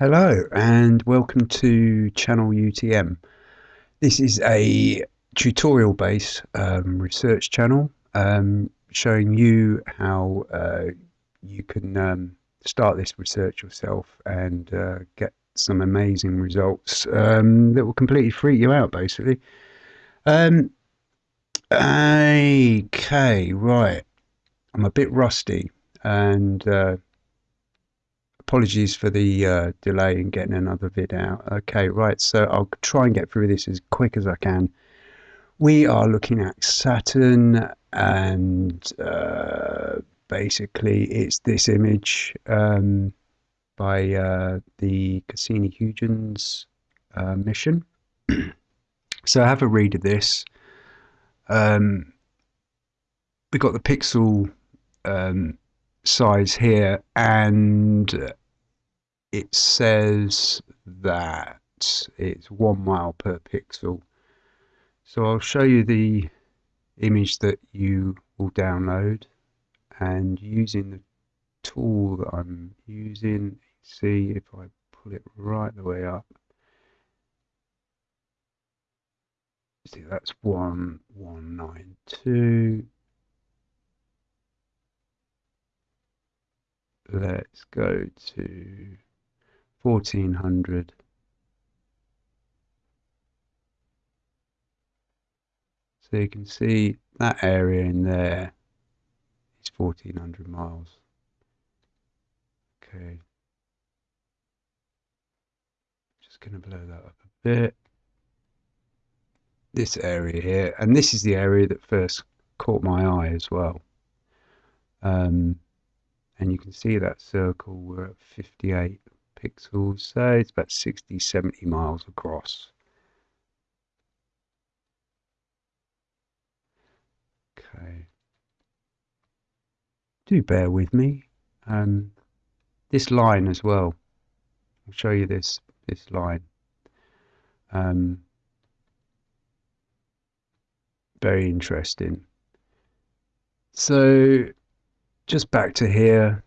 Hello and welcome to channel UTM. This is a tutorial based um, research channel um, showing you how uh, you can um, start this research yourself and uh, get some amazing results um, that will completely freak you out basically. Um, okay, right. I'm a bit rusty and uh, apologies for the uh, delay in getting another vid out. Okay, right, so I'll try and get through this as quick as I can. We are looking at Saturn, and uh, basically it's this image um, by uh, the Cassini-Huygens uh, mission. so have a read of this. Um, we've got the pixel um, size here and it says that it's one mile per pixel. So I'll show you the image that you will download and using the tool that I'm using see if I pull it right the way up. See that's 1192 let's go to 1400 so you can see that area in there is 1400 miles. Okay. Just gonna blow that up a bit. This area here and this is the area that first caught my eye as well. Um, and you can see that circle we're at 58 pixels so it's about 60 70 miles across. Okay. Do bear with me. Um, this line as well. I'll show you this this line. Um, very interesting. So just back to here.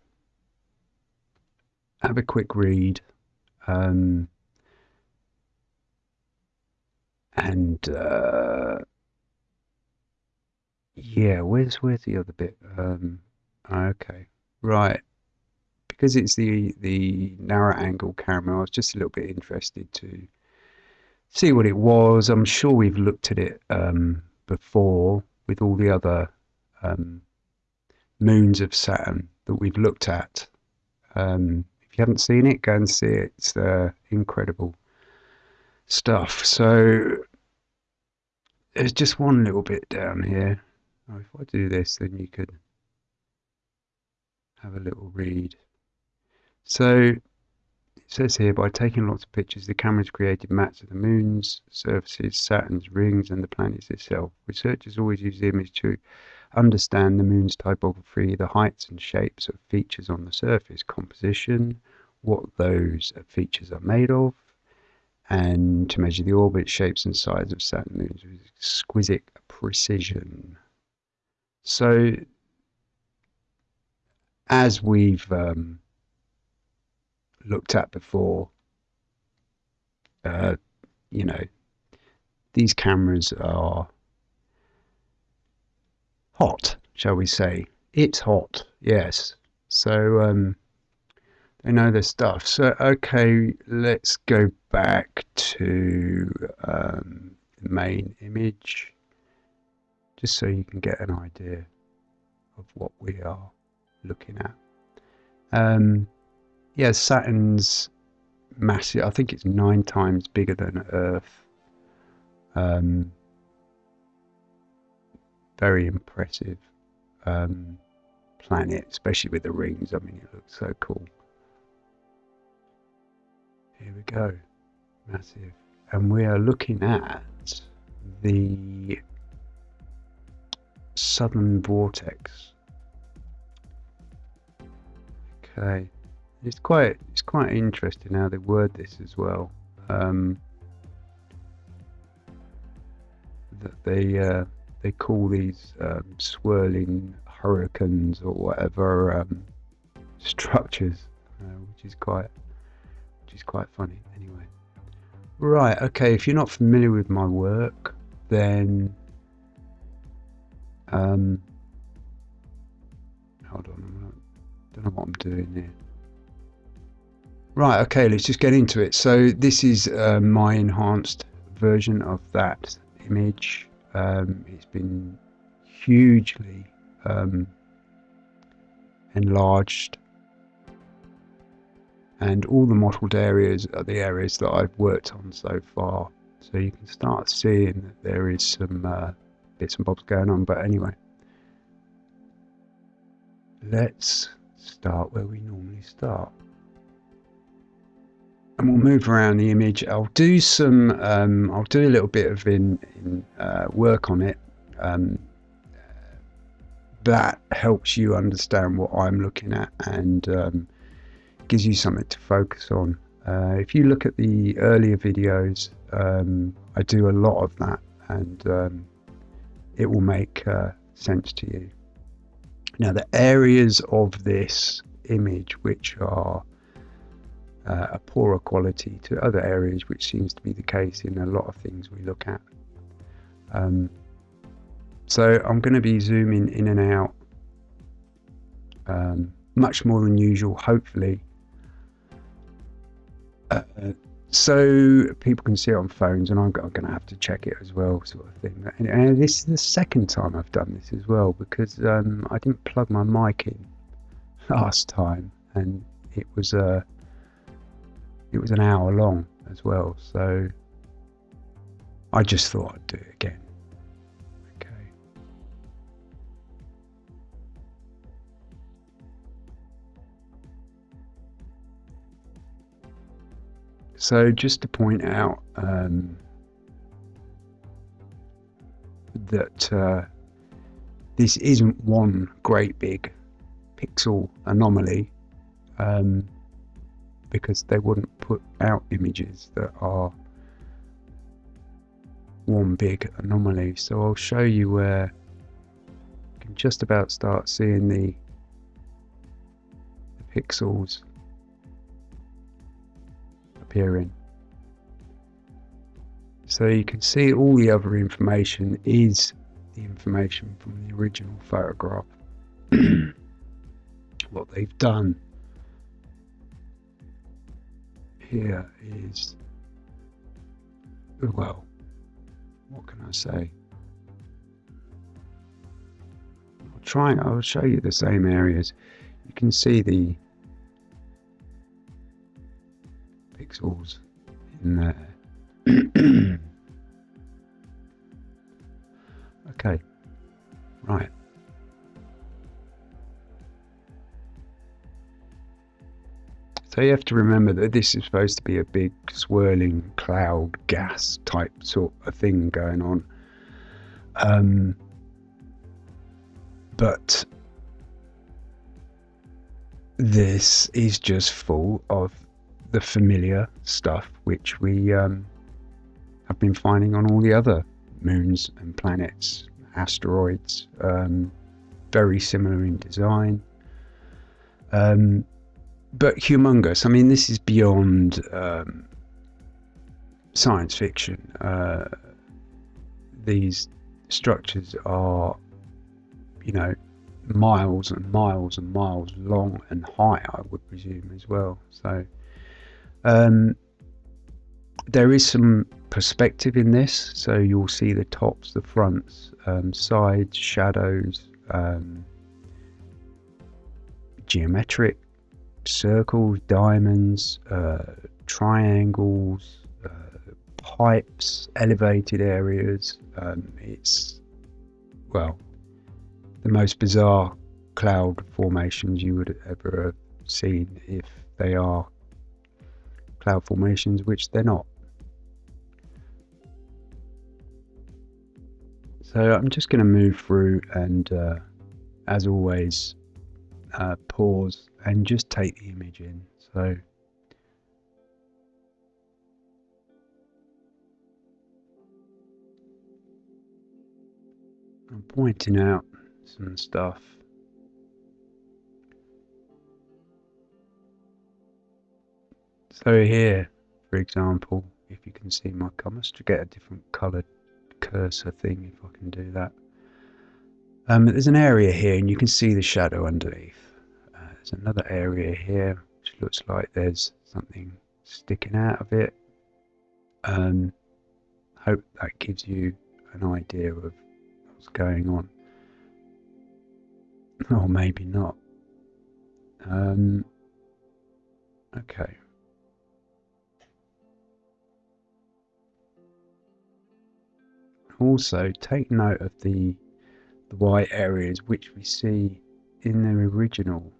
Have a quick read. Um, and uh, yeah, where's where's the other bit? Um, okay, right. Because it's the the narrow angle camera, I was just a little bit interested to see what it was. I'm sure we've looked at it um, before with all the other um, moons of Saturn that we've looked at. Um, you haven't seen it, go and see it. It's uh, incredible stuff. So there's just one little bit down here. Oh, if I do this, then you could have a little read. So it says here, by taking lots of pictures, the cameras created maps of the moon's surfaces, Saturn's rings, and the planets itself. Researchers always use the image to understand the moon's typography, the heights and shapes of features on the surface, composition, what those features are made of, and to measure the orbit, shapes, and size of Saturn moons with exquisite precision. So, as we've um, looked at before. Uh, you know, these cameras are hot, shall we say? It's hot, yes. So um, they know their stuff. So okay, let's go back to um, the main image, just so you can get an idea of what we are looking at. Um, yeah, Saturn's massive. I think it's nine times bigger than Earth. Um, very impressive um, planet, especially with the rings. I mean, it looks so cool. Here we go, massive, and we are looking at the southern vortex. Okay. It's quite it's quite interesting how they word this as well. Um, that they uh, they call these um, swirling hurricanes or whatever um, structures, uh, which is quite which is quite funny anyway. Right, okay, if you're not familiar with my work, then um, hold on, I don't know what I'm doing here. Right, okay, let's just get into it. So this is uh, my enhanced version of that image. Um, it's been hugely um, enlarged and all the mottled areas are the areas that I've worked on so far. So you can start seeing that there is some uh, bits and bobs going on. But anyway, let's start where we normally start. And we'll move around the image. I'll do some, um, I'll do a little bit of in, in uh, work on it. Um, that helps you understand what I'm looking at and um, gives you something to focus on. Uh, if you look at the earlier videos, um, I do a lot of that and um, it will make uh, sense to you. Now the areas of this image which are uh, a poorer quality to other areas which seems to be the case in a lot of things we look at. Um, so I'm going to be zooming in and out um, much more than usual hopefully uh, so people can see it on phones and I'm, going to have to check it as well sort of thing and, and, this is the second time I've done this as well because um, I didn't plug my mic in last time and it was a uh, it was an hour long as well. So I just thought I'd do it again. Okay. So just to point out um, that uh, this isn't one great big pixel anomaly. Um, because they wouldn't put out images that are one big anomaly. So I'll show you where you can just about start seeing the, the pixels appearing. So you can see all the other information is the information from the original photograph. what they've done here is, well, what can I say? I'll try I'll show you the same areas. You can see the pixels in there. okay, right. So you have to remember that this is supposed to be a big swirling cloud gas type sort of thing going on. Um, but this is just full of the familiar stuff which we um, have been finding on all the other moons and planets, asteroids, um, very similar in design. Um, but humongous. I mean, this is beyond um, science fiction. Uh, these structures are, you know, miles and miles and miles long and high, I would presume, as well. So, um, there is some perspective in this, so you'll see the tops, the fronts, um, sides, shadows, um, geometric circles, diamonds, uh, triangles, uh, pipes, elevated areas. Um, it's, well, the most bizarre cloud formations you would ever have seen if they are cloud formations, which they're not. So I'm just going to move through and, uh, as always, uh, pause and just take the image in. So I'm pointing out some stuff So here, for example, if you can see my comments, to get a different coloured cursor thing, if I can do that. Um, there's an area here and you can see the shadow underneath. There's another area here which looks like there's something sticking out of it. Um, hope that gives you an idea of what's going on. Or maybe not. Um, okay. Also, take note of the the white areas which we see in the original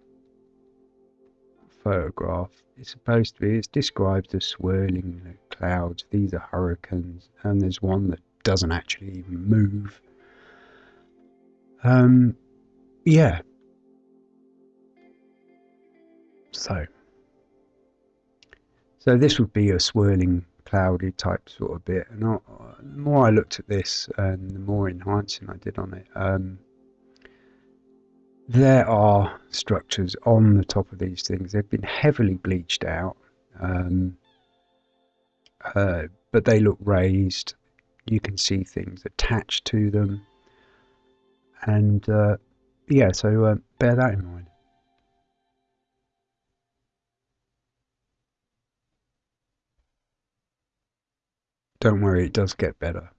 photograph. It's supposed to be, it's described as swirling clouds. These are hurricanes, and there's one that doesn't actually move. Um, yeah. So, so this would be a swirling cloudy type sort of bit. And I, the more I looked at this and the more enhancing I did on it, um, there are structures on the top of these things. They've been heavily bleached out, um, uh, but they look raised. You can see things attached to them. And uh, yeah, so uh, bear that in mind. Don't worry, it does get better.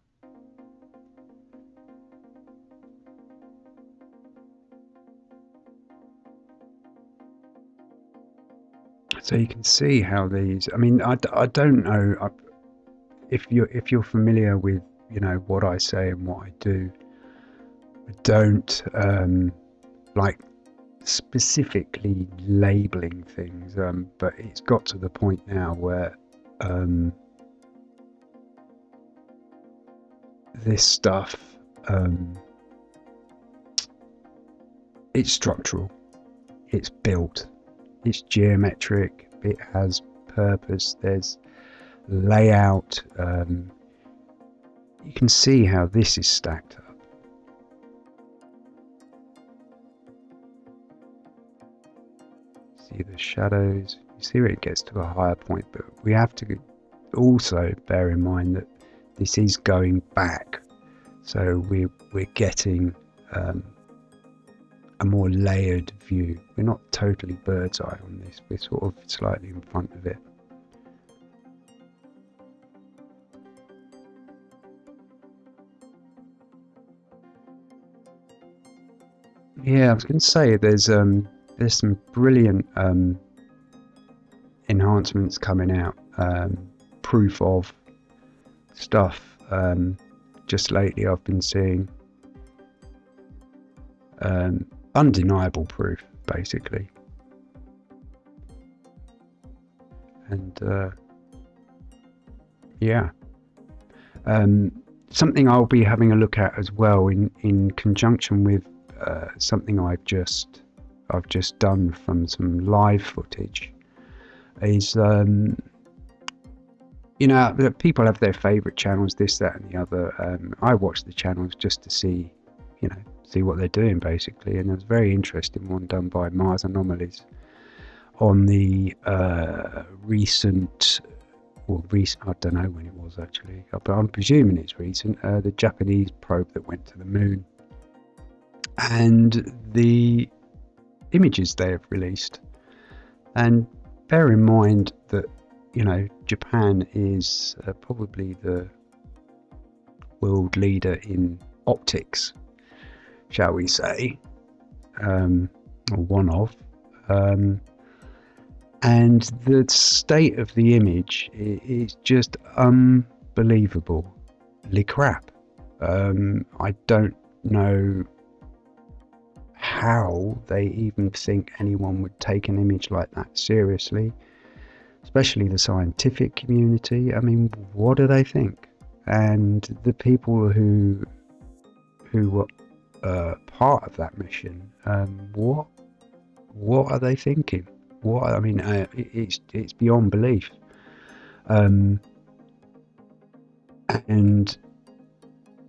So you can see how these. I mean, I, I don't know I, if you're if you're familiar with you know what I say and what I do. I don't um, like specifically labeling things, um, but it's got to the point now where um, this stuff um, it's structural it's built it's geometric it has purpose. There's layout um, you can see how this is stacked up. See the shadows. You see where it gets to a higher point but we have to also bear in mind that this is going back. So we're, we're getting um, a more layered view. We're not totally bird's eye on this. We're sort of slightly in front of it. Yeah I was going to say there's um there's some brilliant um, enhancements coming out um, proof of stuff um, just lately I've been seeing. Um, undeniable proof basically and uh, yeah um, something I'll be having a look at as well in in conjunction with uh, something I've just I've just done from some live footage is um, you know, people have their favourite channels, this, that, and the other. Um, I watch the channels just to see, you know, see what they're doing basically. And there's a very interesting one done by Mars Anomalies on the uh, recent, well, recent, I don't know when it was actually, but I'm presuming it's recent, uh, the Japanese probe that went to the moon. And the images they have released. And bear in mind that you know, Japan is uh, probably the world leader in optics, shall we say, um, or one of. Um, and the state of the image is just unbelievably crap. Um, I don't know how they even think anyone would take an image like that seriously especially the scientific community. I mean, what do they think? And the people who who were uh, part of that mission, um, what what are they thinking? What I mean, uh, it's it's beyond belief. Um, and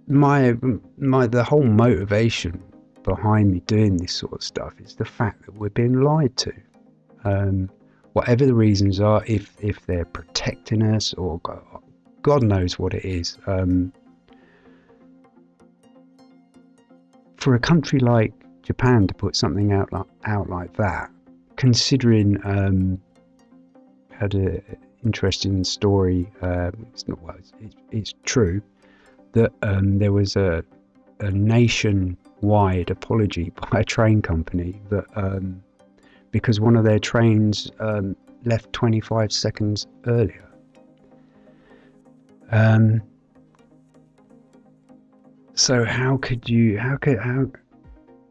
my my the whole motivation behind me doing this sort of stuff is the fact that we're being lied to. Um, whatever the reasons are, if if they're protecting us or God knows what it is. Um, for a country like Japan to put something out like, out like that, considering um, had an interesting story. Uh, it's not well, it's, it's, it's true that um, there was a, a nationwide apology by a train company that um, because one of their trains um, left 25 seconds earlier. Um, so how could you? How could how?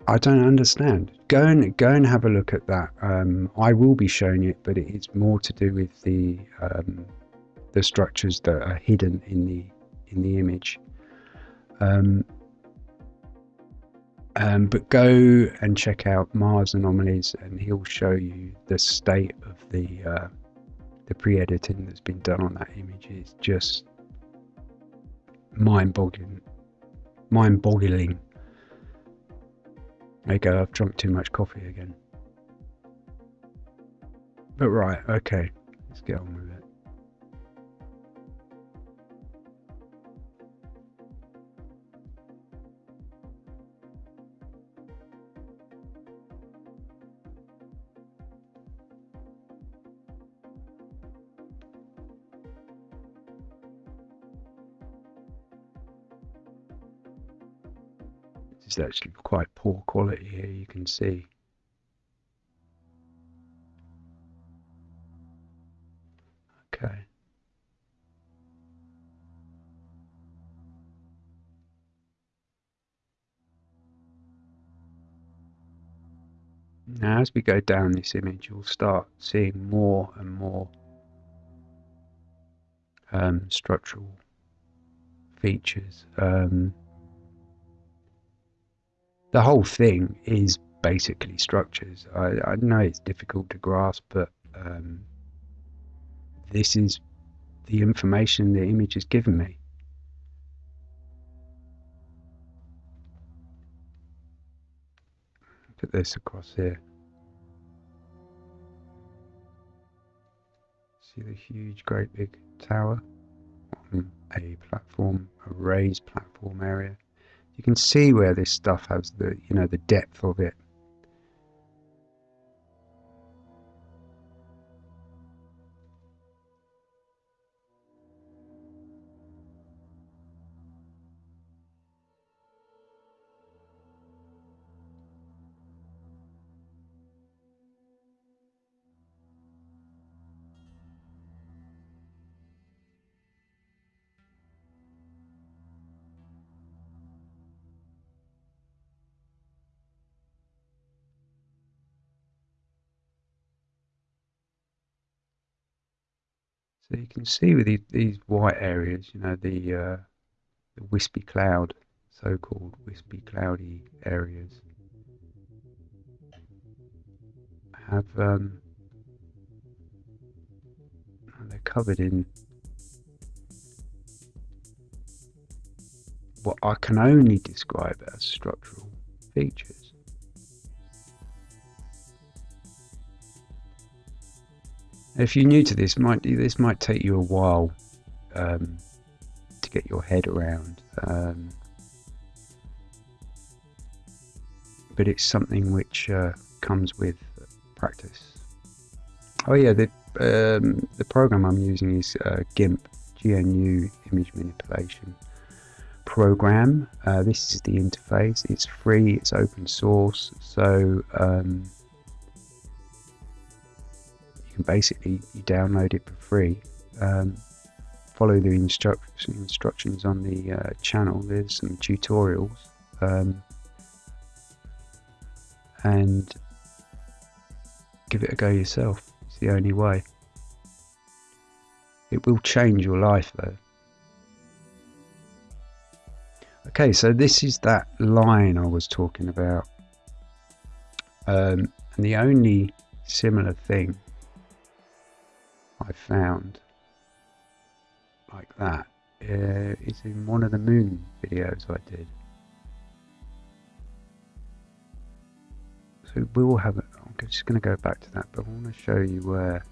I don't understand. Go and go and have a look at that. Um, I will be showing it, but it's more to do with the um, the structures that are hidden in the in the image. Um, um, but go and check out Mars Anomalies, and he'll show you the state of the uh, the pre-editing that's been done on that image. It's just mind-boggling. Mind-boggling. There you go. I've drunk too much coffee again. But right, okay, let's get on with it. Is actually quite poor quality here, you can see. Okay. Now as we go down this image you'll start seeing more and more um, structural features. Um, the whole thing is basically structures. I, I know it's difficult to grasp, but um, this is the information the image has given me. Put this across here. See the huge, great big tower on a platform, a raised platform area you can see where this stuff has the you know the depth of it can see with these, these white areas, you know, the, uh, the wispy cloud, so-called wispy cloudy areas, have um, they're covered in what I can only describe as structural features. If you're new to this, might this might take you a while um, to get your head around, um, but it's something which uh, comes with practice. Oh yeah, the um, the program I'm using is uh, GIMP, GNU Image Manipulation program. Uh, this is the interface. It's free. It's open source. So um, can basically you download it for free. Um, follow the instructions instructions on the uh, channel. There's some tutorials, um, and give it a go yourself. It's the only way. It will change your life though. Okay, so this is that line I was talking about. Um, and the only similar thing I found like that uh, is in one of the moon videos I did. So we'll have it. I'm just going to go back to that, but I want to show you where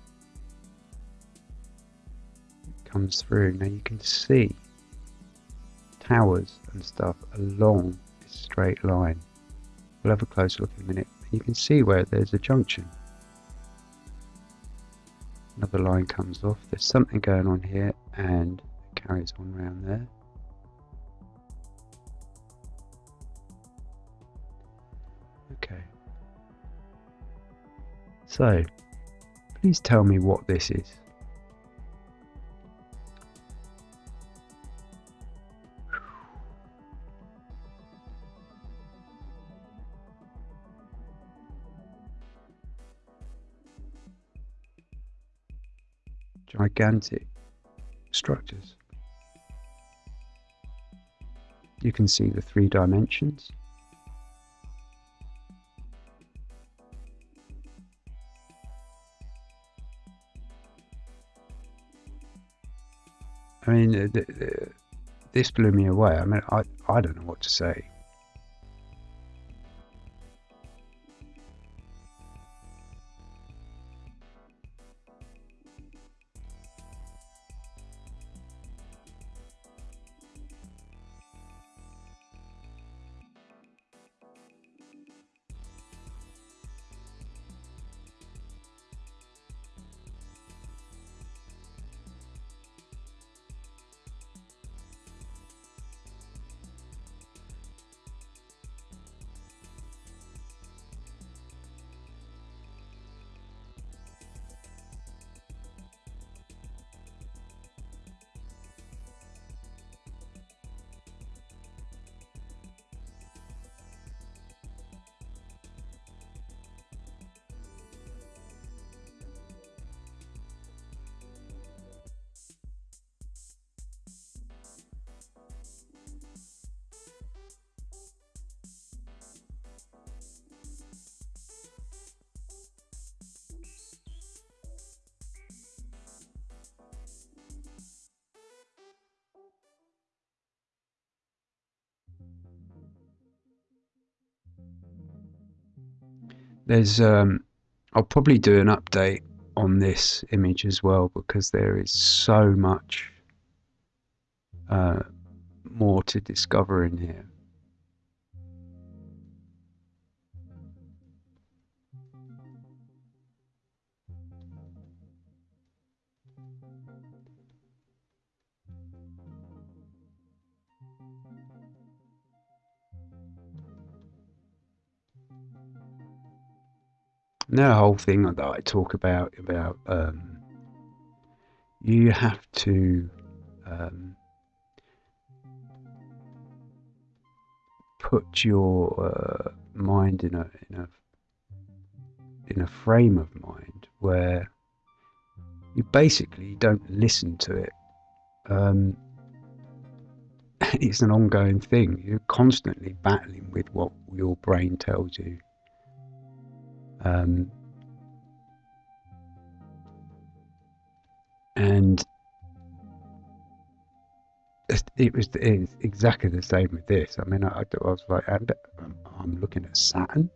it comes through. Now you can see towers and stuff along this straight line. We'll have a closer look in a minute. You can see where there's a junction. Another line comes off. There's something going on here and it carries on around there. Okay. So, please tell me what this is. Gigantic structures. You can see the three dimensions. I mean, this blew me away. I mean, I, I don't know what to say. There's, um, I'll probably do an update on this image as well because there is so much uh, more to discover in here. The whole thing that I talk about about um, you have to um, put your uh, mind in a in a in a frame of mind where you basically don't listen to it. Um, it's an ongoing thing. You're constantly battling with what your brain tells you. Um, and it was, exactly the same with this. I mean, I, I was like, I'm, I'm looking at Saturn.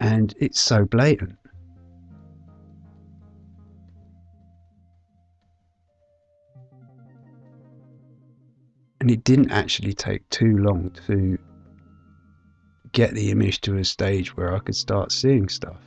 And it's so blatant. And it didn't actually take too long to get the image to a stage where I could start seeing stuff.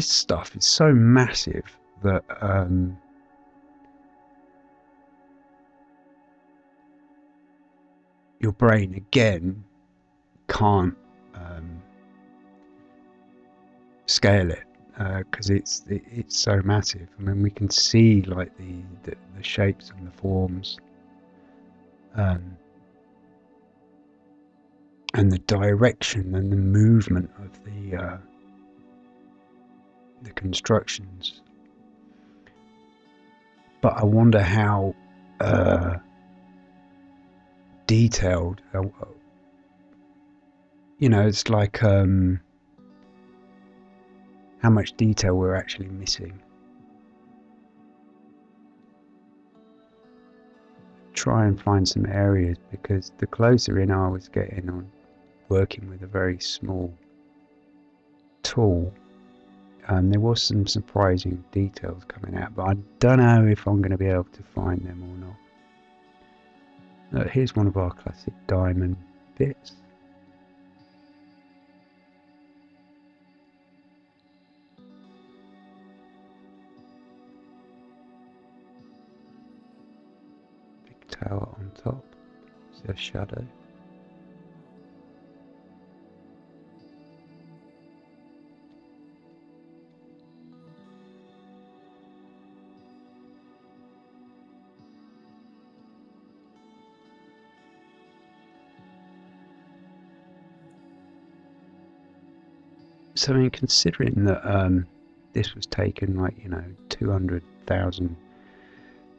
This stuff is so massive that um, your brain again can't um, scale it. because uh, it's it, it's so massive. I mean, we can see like the the, the shapes and the forms, um, and the direction and the movement of the uh, the constructions. But I wonder how uh, detailed. Uh, you know, it's like. Um, how much detail we're actually missing. Try and find some areas because the closer in I was getting on working with a very small tool, um, there was some surprising details coming out, but I don't know if I'm going to be able to find them or not. Uh, here's one of our classic diamond bits. Big tower on top. Is a shadow? So, in considering that um, this was taken like you know two hundred thousand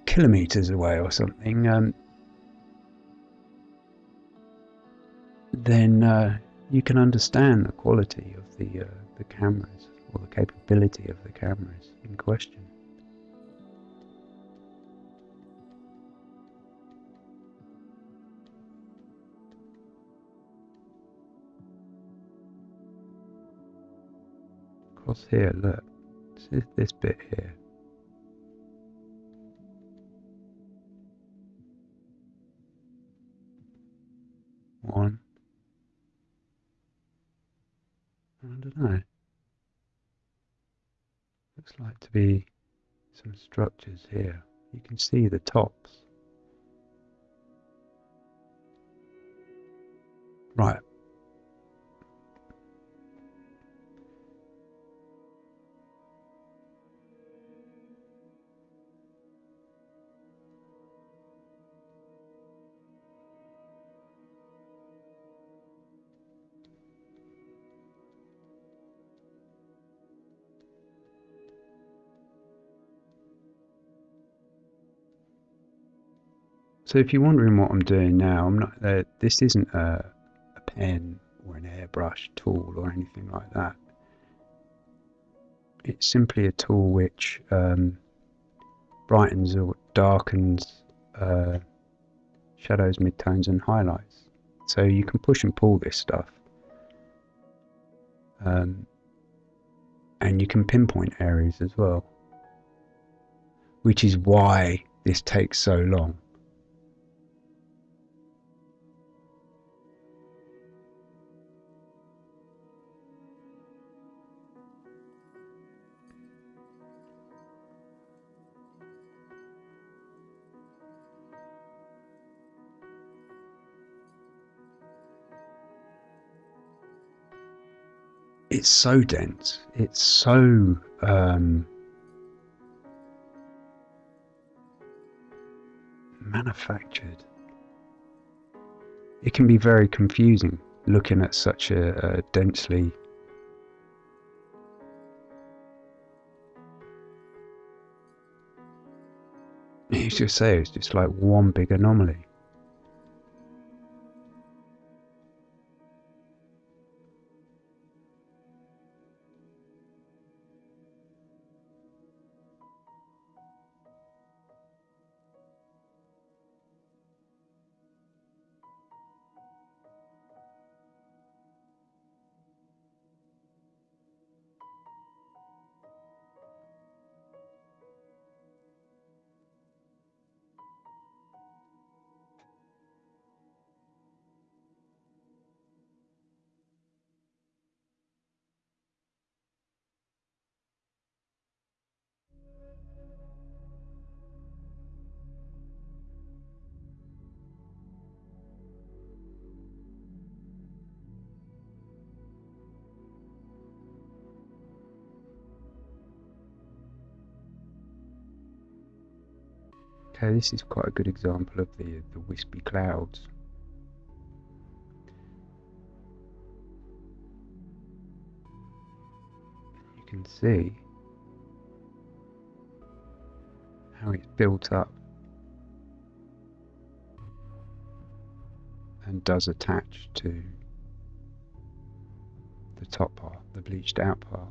kilometers away or something, um, then uh, you can understand the quality of the uh, the cameras or the capability of the cameras in question. Here, look, this, this bit here. one. I don't know. Looks like to be some structures here. You can see the tops. Right, So if you're wondering what I'm doing now, I'm not. Uh, this isn't a, a pen or an airbrush tool or anything like that. It's simply a tool which um, brightens or darkens uh, shadows, midtones, and highlights. So you can push and pull this stuff. Um, and you can pinpoint areas as well, which is why this takes so long. It's so dense. It's so um, manufactured. It can be very confusing looking at such a, a densely you just say it's just like one big anomaly. Okay, this is quite a good example of the the wispy clouds. You can see how it's built up and does attach to the top part, the bleached out part.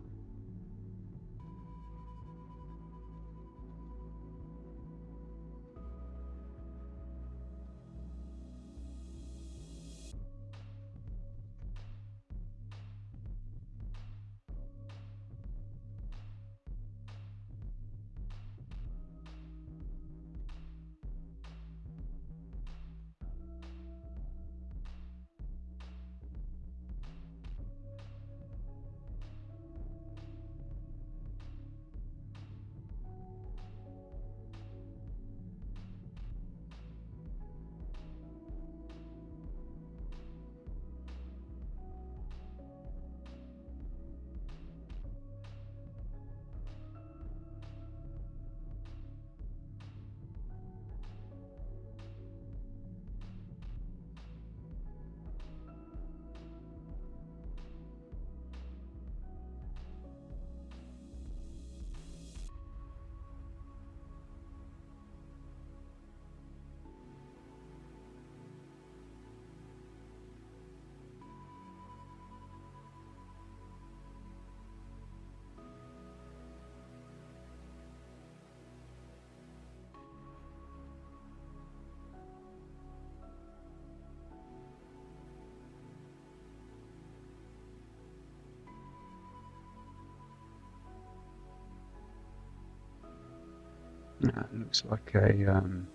That looks like a um,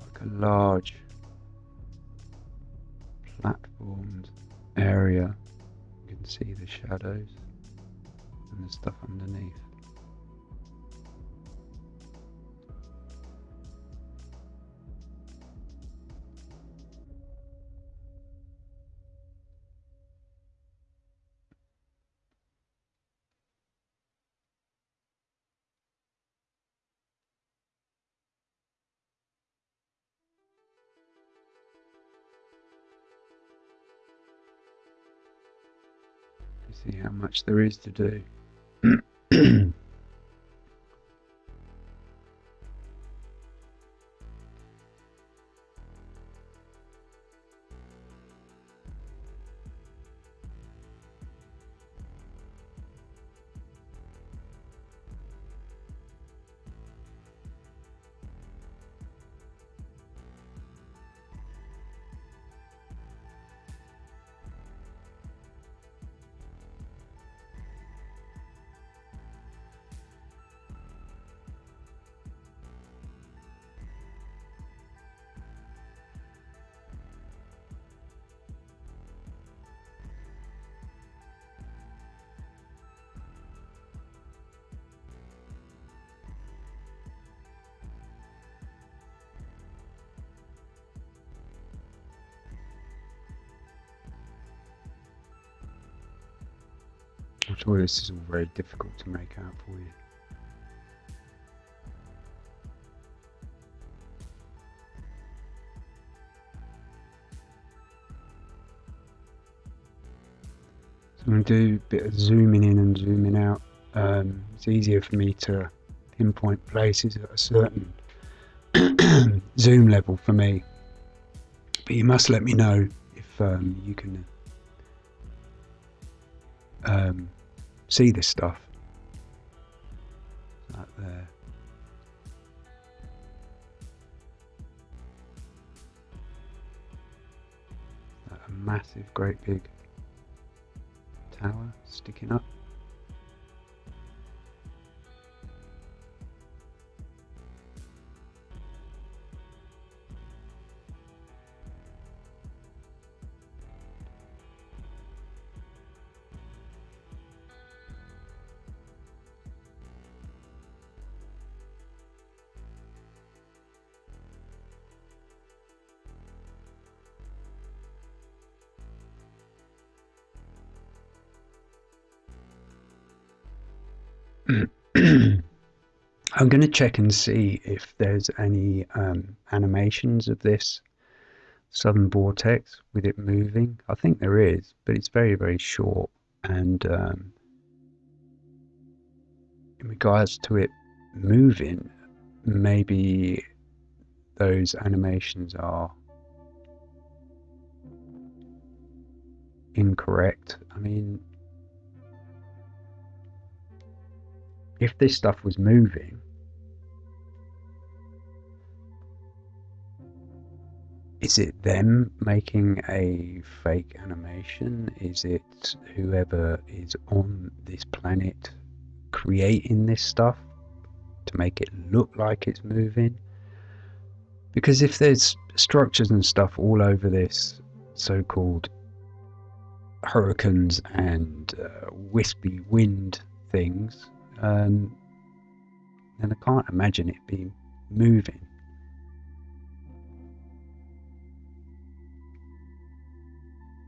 like a large platformed area. You can see the shadows and the stuff underneath. See how much there is to do. Sure this is all very difficult to make out for you. So I'm going to do a bit of zooming in and zooming out. Um, it's easier for me to pinpoint places at a certain zoom level for me. But you must let me know if um, you can um, see this stuff. Like there. Like a massive, great big tower sticking up. I'm going to check and see if there's any um, animations of this southern vortex with it moving. I think there is, but it's very, very short. And um, in regards to it moving, maybe those animations are incorrect. I mean, if this stuff was moving, is it them making a fake animation? Is it whoever is on this planet creating this stuff to make it look like it's moving? Because if there's structures and stuff all over this so called hurricanes and uh, wispy wind things, um, then I can't imagine it being moving.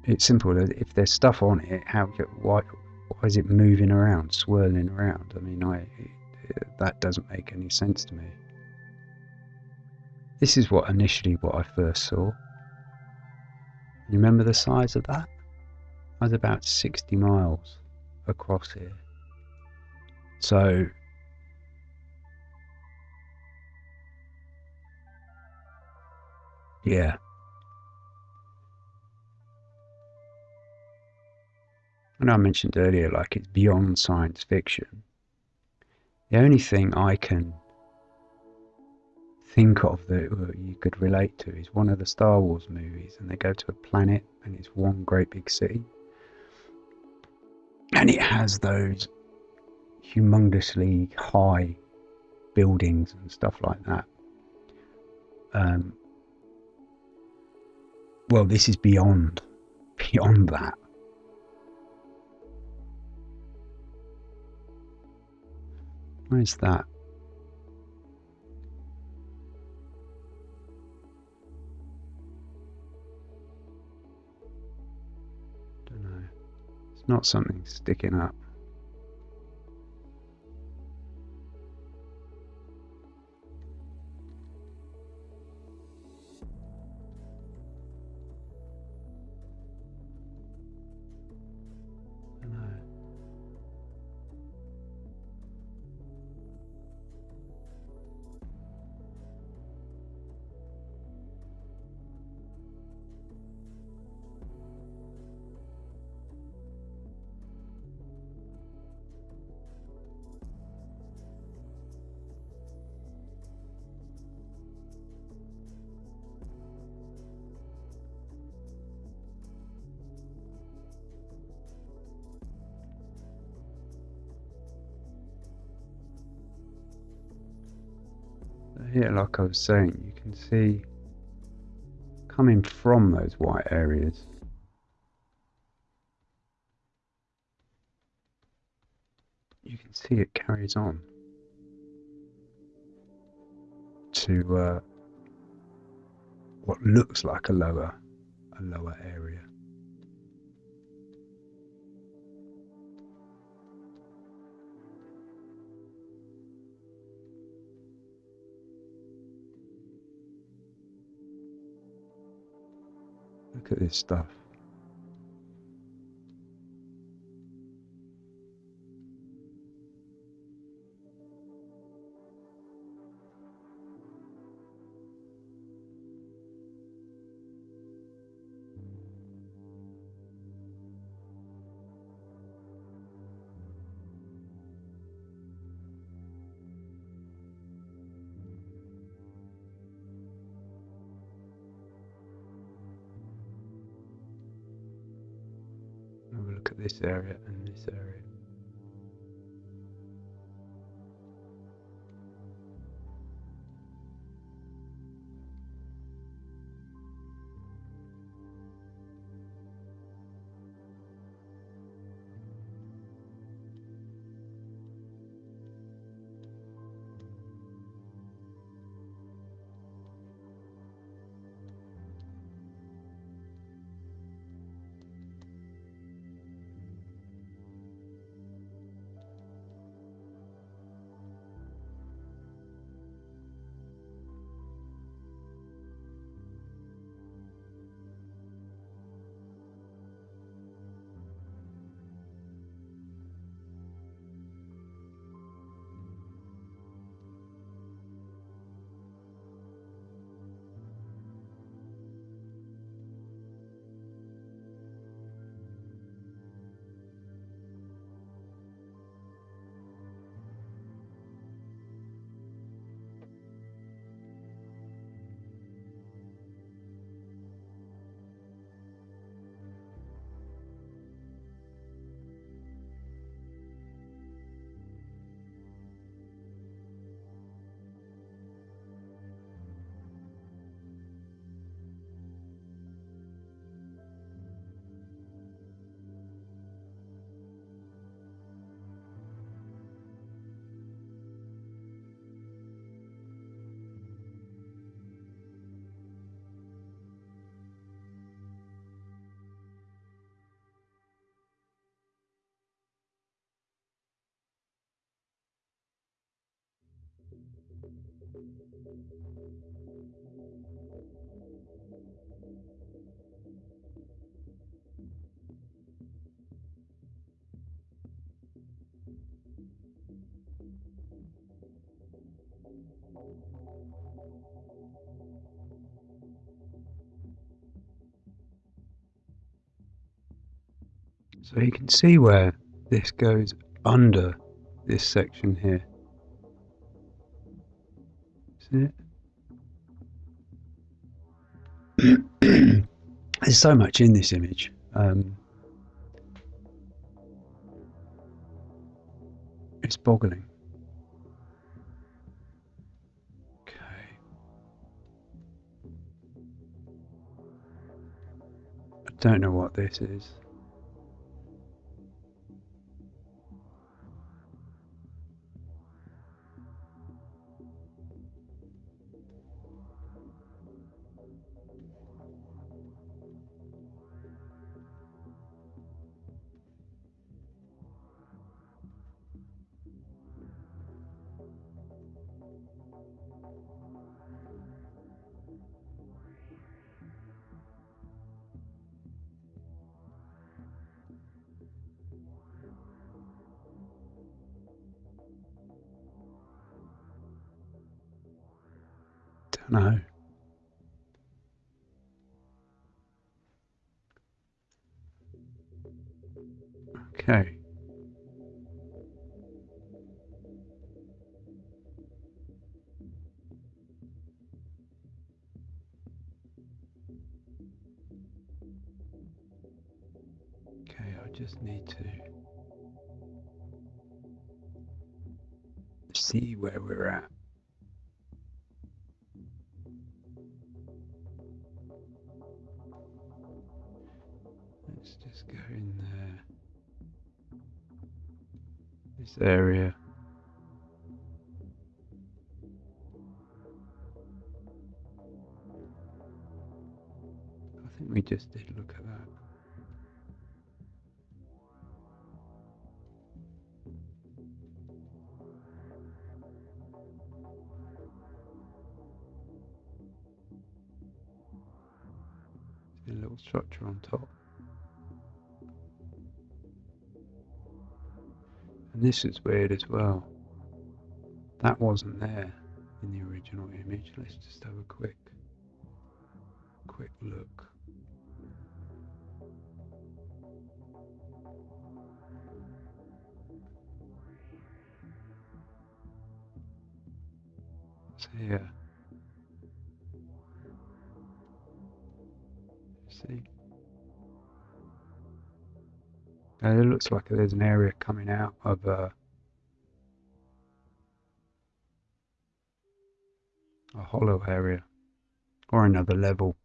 It's simple. Uh, if there's stuff on it, how why why is it moving around, swirling around? I mean, I that doesn't make any sense to me. This is what initially what I first saw. You remember the size of that? I was about 60 miles across here. So yeah, and I mentioned earlier, like it's beyond science fiction. The only thing I can think of that you could relate to is one of the Star Wars movies, and they go to a planet and it's one great big city, and it has those humongously high buildings and stuff like that. Um, well, this is beyond beyond that. Where's that? Don't know. It's not something sticking up. Like I was saying, you can see coming from those white areas. You can see it carries on to uh, what looks like a lower, a lower area. Look at this stuff. This area and this area. So you can see where this goes under this section here. There's so much in this image. Um, it's boggling. Okay. I don't know what this is. Area. I think we just did look at that. A little structure on top. This is weird as well. That wasn't there in the original image. Let's just have a quick quick look. So here. See? It looks like there's an area coming out of uh, a hollow area or another level.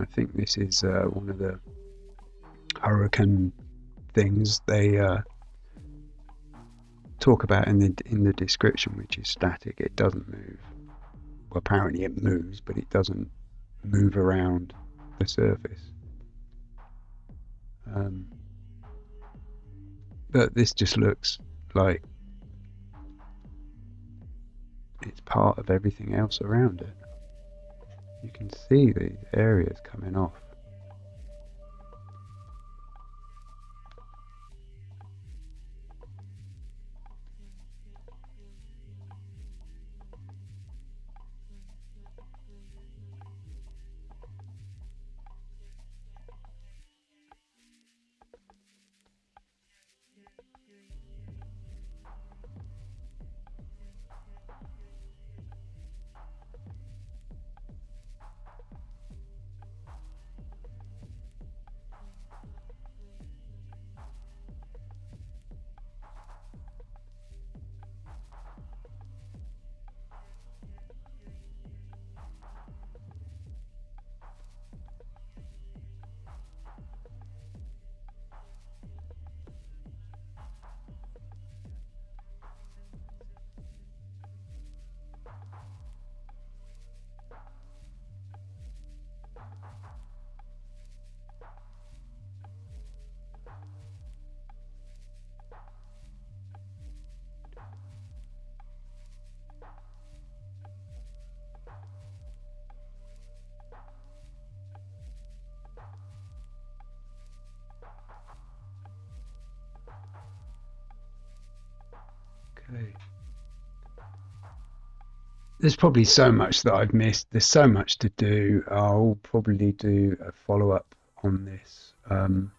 I think this is uh, one of the hurricane things. They uh, talk about in the in the description, which is static. It doesn't move. Well, apparently it moves, but it doesn't move around the surface. Um, but this just looks like it's part of everything else around it. You can see the areas coming off. There's probably so much that I've missed. There's so much to do. I'll probably do a follow up on this. Um,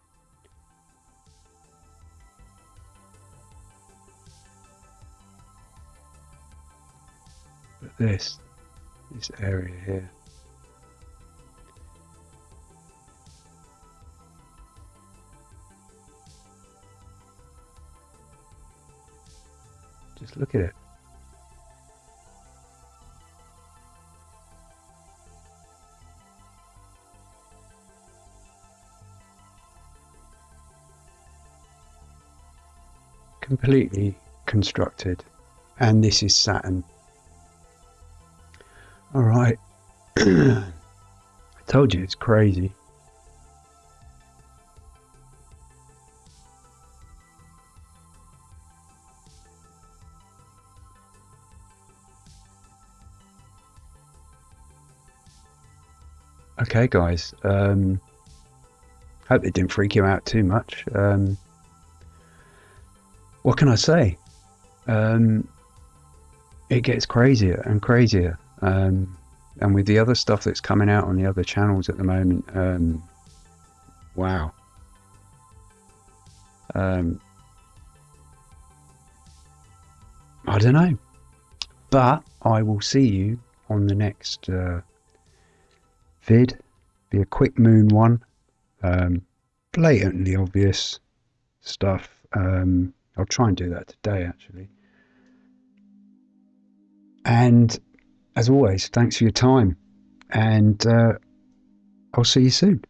this, this area here. Just look at it. Completely constructed. And this is Saturn. Alright. I told you it's crazy. Okay, guys. Um, hope it didn't freak you out too much. Um, what can I say? Um, it gets crazier and crazier. Um, and with the other stuff that's coming out on the other channels at the moment, um, wow. Um, I don't know. But I will see you on the next. Uh, vid, be a quick moon one, um, blatantly obvious stuff. Um, I'll try and do that today actually. And as always, thanks for your time, and uh, I'll see you soon.